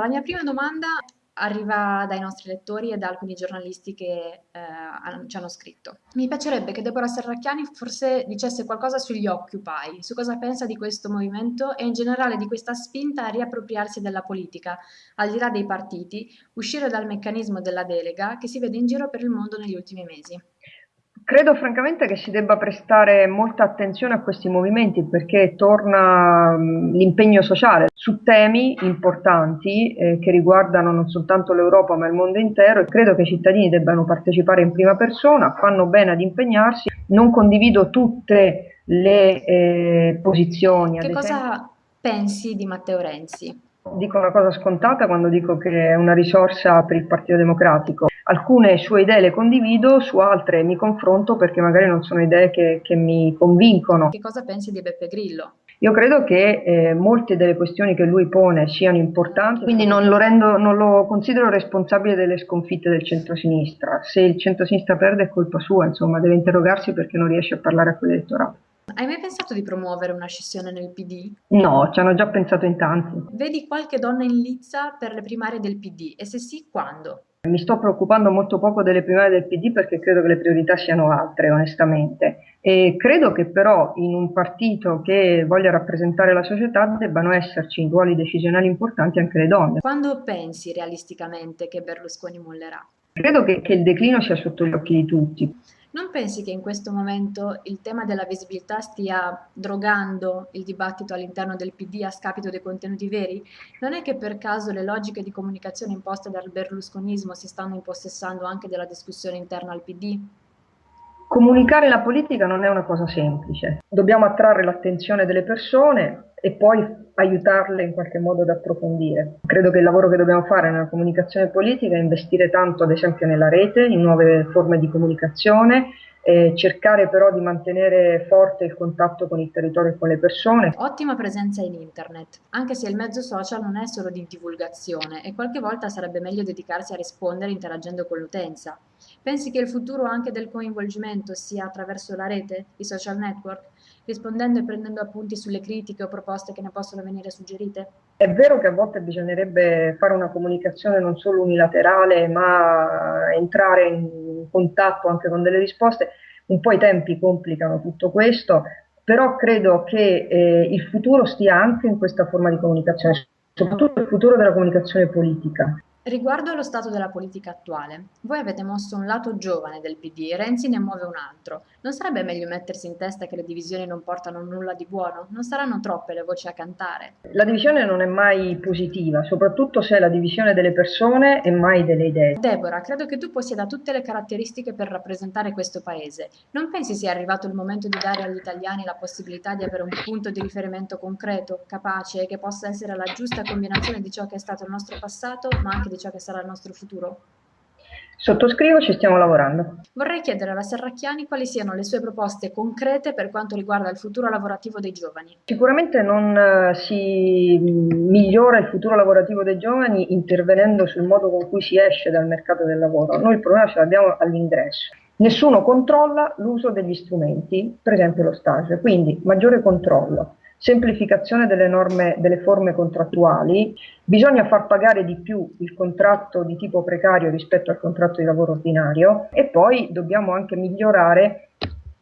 La mia prima domanda arriva dai nostri lettori e da alcuni giornalisti che eh, ci hanno scritto. Mi piacerebbe che Deborah Serracchiani forse dicesse qualcosa sugli Occupy, su cosa pensa di questo movimento e in generale di questa spinta a riappropriarsi della politica, al di là dei partiti, uscire dal meccanismo della delega che si vede in giro per il mondo negli ultimi mesi. Credo francamente che si debba prestare molta attenzione a questi movimenti perché torna l'impegno sociale su temi importanti eh, che riguardano non soltanto l'Europa ma il mondo intero e credo che i cittadini debbano partecipare in prima persona, fanno bene ad impegnarsi, non condivido tutte le eh, posizioni. Che cosa pensi di Matteo Renzi? Dico una cosa scontata quando dico che è una risorsa per il Partito Democratico. Alcune sue idee le condivido, su altre mi confronto perché magari non sono idee che, che mi convincono. Che cosa pensi di Beppe Grillo? Io credo che eh, molte delle questioni che lui pone siano importanti, quindi non lo, rendo, non lo considero responsabile delle sconfitte del centro-sinistra. Se il centro-sinistra perde è colpa sua, insomma, deve interrogarsi perché non riesce a parlare a quell'elettorato. Hai mai pensato di promuovere una scissione nel PD? No, ci hanno già pensato in tanti. Vedi qualche donna in lizza per le primarie del PD e se sì, quando? Mi sto preoccupando molto poco delle primarie del PD perché credo che le priorità siano altre, onestamente. E credo che però in un partito che voglia rappresentare la società debbano esserci in ruoli decisionali importanti anche le donne. Quando pensi realisticamente che Berlusconi mollerà? Credo che, che il declino sia sotto gli occhi di tutti. Non pensi che in questo momento il tema della visibilità stia drogando il dibattito all'interno del PD a scapito dei contenuti veri? Non è che per caso le logiche di comunicazione imposte dal berlusconismo si stanno impossessando anche della discussione interna al PD? Comunicare la politica non è una cosa semplice. Dobbiamo attrarre l'attenzione delle persone e poi aiutarle in qualche modo ad approfondire. Credo che il lavoro che dobbiamo fare nella comunicazione politica è investire tanto ad esempio nella rete, in nuove forme di comunicazione, cercare però di mantenere forte il contatto con il territorio e con le persone. Ottima presenza in internet, anche se il mezzo social non è solo di divulgazione e qualche volta sarebbe meglio dedicarsi a rispondere interagendo con l'utenza. Pensi che il futuro anche del coinvolgimento sia attraverso la rete, i social network? rispondendo e prendendo appunti sulle critiche o proposte che ne possono venire suggerite? È vero che a volte bisognerebbe fare una comunicazione non solo unilaterale, ma entrare in contatto anche con delle risposte. Un po' i tempi complicano tutto questo, però credo che eh, il futuro stia anche in questa forma di comunicazione, soprattutto il futuro della comunicazione politica. Riguardo allo stato della politica attuale, voi avete mosso un lato giovane del PD Renzi ne muove un altro. Non sarebbe meglio mettersi in testa che le divisioni non portano nulla di buono? Non saranno troppe le voci a cantare? La divisione non è mai positiva, soprattutto se è la divisione delle persone e mai delle idee. Deborah, credo che tu possieda tutte le caratteristiche per rappresentare questo paese. Non pensi sia arrivato il momento di dare agli italiani la possibilità di avere un punto di riferimento concreto, capace e che possa essere la giusta combinazione di ciò che è stato il nostro passato, ma anche di ciò che sarà il nostro futuro? Sottoscrivo, ci stiamo lavorando. Vorrei chiedere alla Serracchiani quali siano le sue proposte concrete per quanto riguarda il futuro lavorativo dei giovani. Sicuramente non uh, si migliora il futuro lavorativo dei giovani intervenendo sul modo con cui si esce dal mercato del lavoro. Noi il problema ce l'abbiamo all'ingresso. Nessuno controlla l'uso degli strumenti, per esempio lo stage, quindi maggiore controllo semplificazione delle norme, delle forme contrattuali, bisogna far pagare di più il contratto di tipo precario rispetto al contratto di lavoro ordinario e poi dobbiamo anche migliorare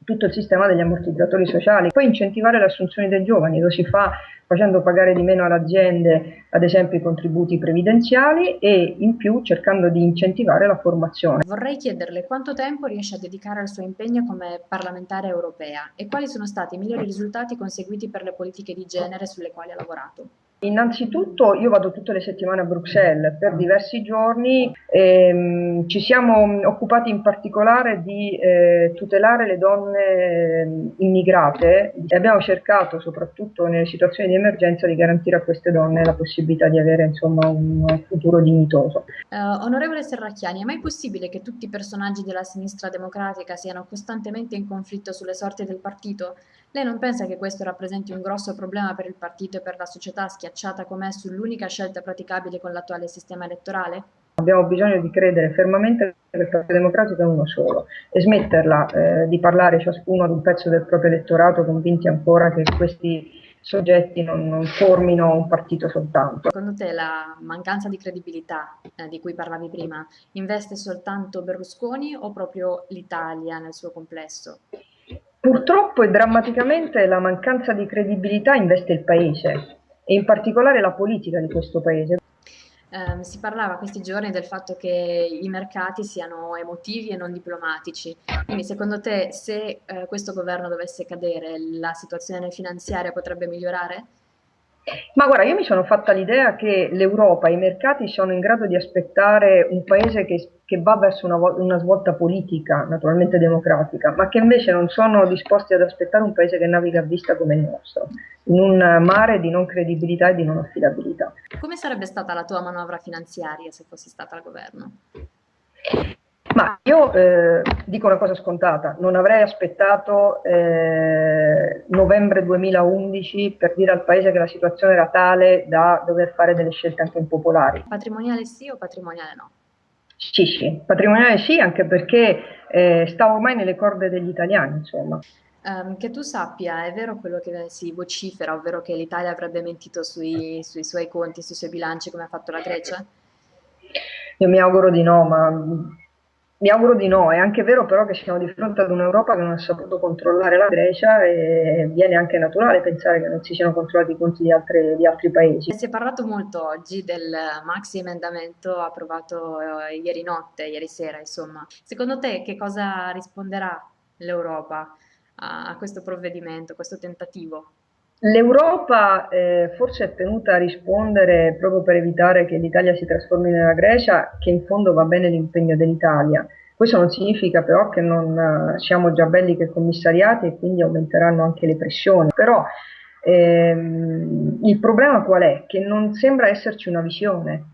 tutto il sistema degli ammortizzatori sociali, poi incentivare le assunzioni dei giovani, lo si fa facendo pagare di meno alle aziende ad esempio i contributi previdenziali e in più cercando di incentivare la formazione. Vorrei chiederle quanto tempo riesce a dedicare al suo impegno come parlamentare europea e quali sono stati i migliori risultati conseguiti per le politiche di genere sulle quali ha lavorato. Innanzitutto io vado tutte le settimane a Bruxelles per diversi giorni, ehm, ci siamo occupati in particolare di eh, tutelare le donne ehm, immigrate e abbiamo cercato soprattutto nelle situazioni di emergenza di garantire a queste donne la possibilità di avere insomma, un futuro dignitoso. Uh, onorevole Serracchiani, è mai possibile che tutti i personaggi della sinistra democratica siano costantemente in conflitto sulle sorti del partito? Lei non pensa che questo rappresenti un grosso problema per il partito e per la società schiacciata com'è sull'unica scelta praticabile con l'attuale sistema elettorale? Abbiamo bisogno di credere fermamente che il Partito Democratico è uno solo e smetterla eh, di parlare ciascuno ad un pezzo del proprio elettorato convinti ancora che questi soggetti non, non formino un partito soltanto. Secondo te la mancanza di credibilità eh, di cui parlavi prima investe soltanto Berlusconi o proprio l'Italia nel suo complesso? Purtroppo e drammaticamente la mancanza di credibilità investe il paese e in particolare la politica di questo paese. Eh, si parlava questi giorni del fatto che i mercati siano emotivi e non diplomatici. Quindi secondo te se eh, questo governo dovesse cadere, la situazione finanziaria potrebbe migliorare? Ma guarda, io mi sono fatta l'idea che l'Europa, i mercati sono in grado di aspettare un paese che, che va verso una, una, svolta politica, naturalmente democratica, ma che invece non sono disposti ad aspettare un paese che naviga a vista come il nostro, in un mare di non credibilità e di non affidabilità. Come sarebbe stata la tua manovra finanziaria se fossi stata al governo? Io eh, dico una cosa scontata, non avrei aspettato eh, novembre 2011 per dire al Paese che la situazione era tale da dover fare delle scelte anche impopolari. Patrimoniale sì o patrimoniale no? Sì, sì, patrimoniale sì, anche perché eh, sta ormai nelle corde degli italiani, insomma. Um, che tu sappia, è vero quello che si vocifera, ovvero che l'Italia avrebbe mentito sui, sui suoi conti, sui suoi bilanci come ha fatto la Grecia? Io mi auguro di no, ma mi auguro di no, è anche vero però che siamo di fronte ad un'Europa che non ha saputo controllare la Grecia e viene anche naturale pensare che non si siano controllati i conti di, altre, di altri paesi. Si è parlato molto oggi del maxi emendamento approvato eh, ieri notte, ieri sera insomma. Secondo te che cosa risponderà l'Europa a, questo provvedimento, a questo tentativo? L'Europa eh, forse è tenuta a rispondere proprio per evitare che l'Italia si trasformi nella Grecia, che in fondo va bene l'impegno dell'Italia. Questo non significa però che non uh, siamo già belli che commissariati e quindi aumenteranno anche le pressioni. Però ehm, il problema qual è? Che non sembra esserci una visione.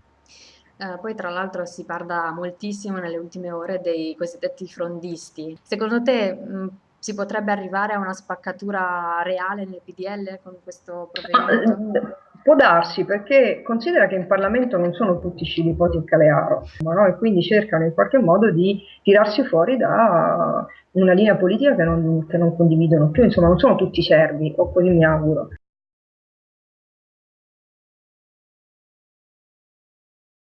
Eh, poi tra l'altro si parla moltissimo nelle ultime ore dei cosiddetti frondisti. Secondo te mh, si potrebbe arrivare a una spaccatura reale nel PDL con questo provvedimento? Eh, può darsi, perché considera che in Parlamento non sono tutti Scilipoti e Calearo, no? e quindi cercano in qualche modo di tirarsi fuori da una linea politica che non, che non condividono più, insomma non sono tutti servi, o così mi auguro.